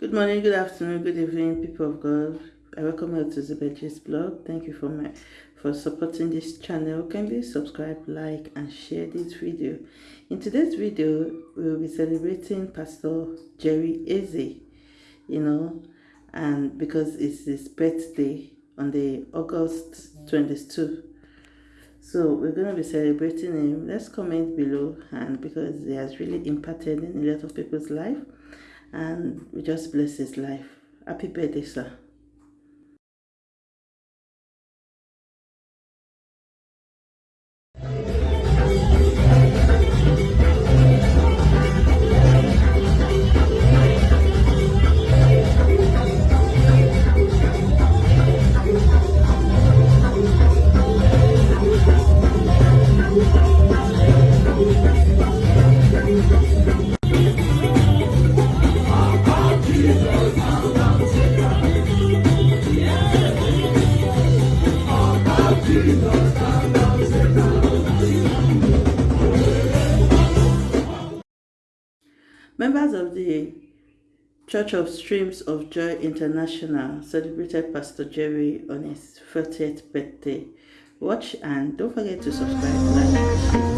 Good morning, good afternoon, good evening, people of God. I welcome you to Zubeji's blog. Thank you for my for supporting this channel. Kindly subscribe, like, and share this video. In today's video, we will be celebrating Pastor Jerry Eze, you know, and because it's his birthday on the August 22. So we're going to be celebrating him. Let's comment below, and because he has really impacted in a lot of people's life and we just bless his life. Happy birthday, sir. Church of Streams of Joy International celebrated Pastor Jerry on his 30th birthday. Watch and don't forget to subscribe, like.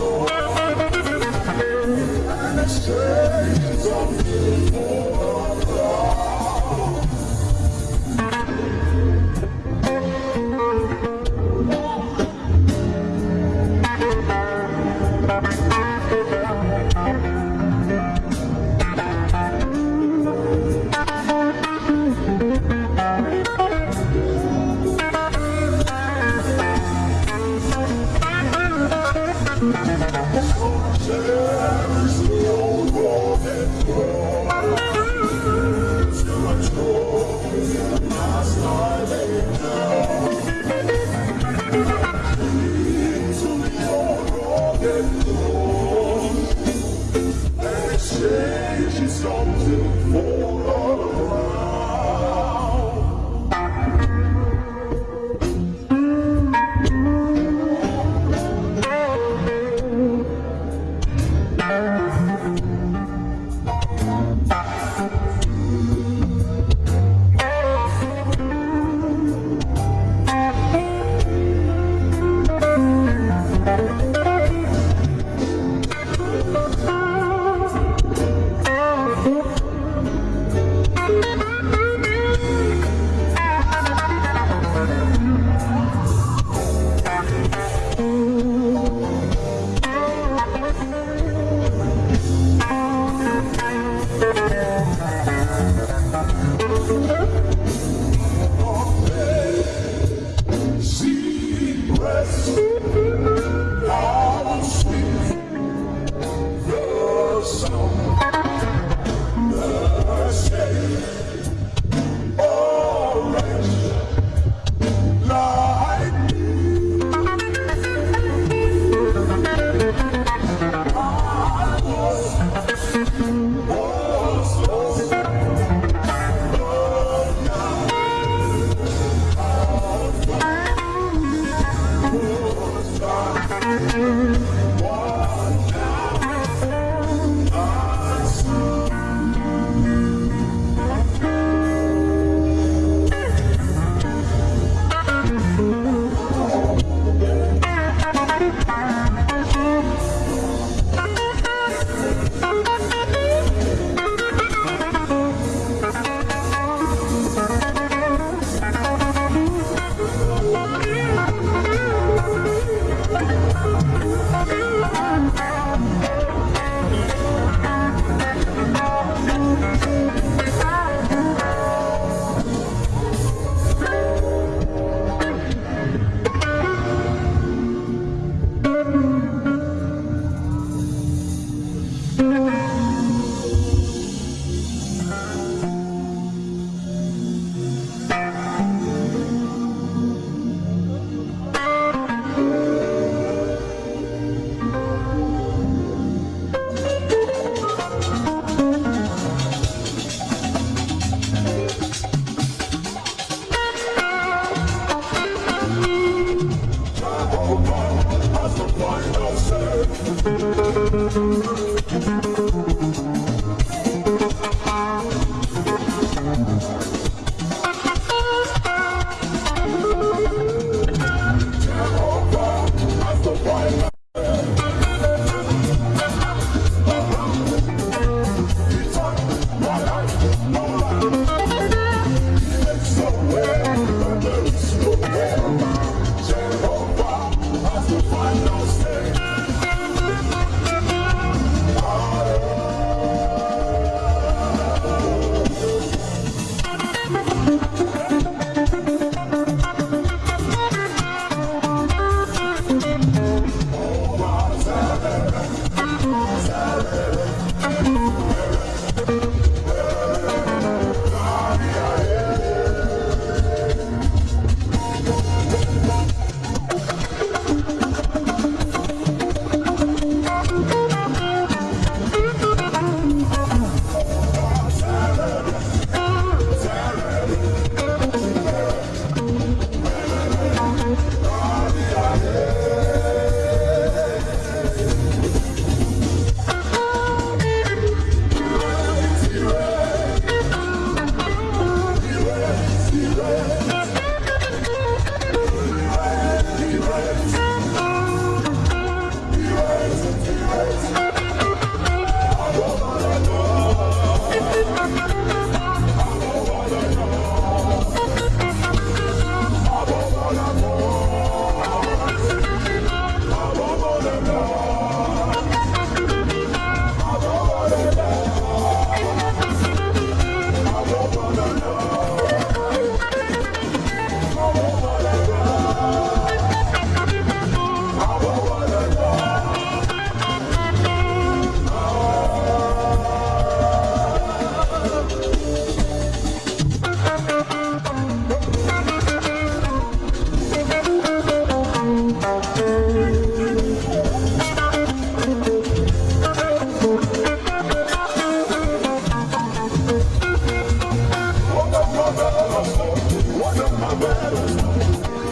오. she stops in for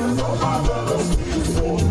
all my brothers before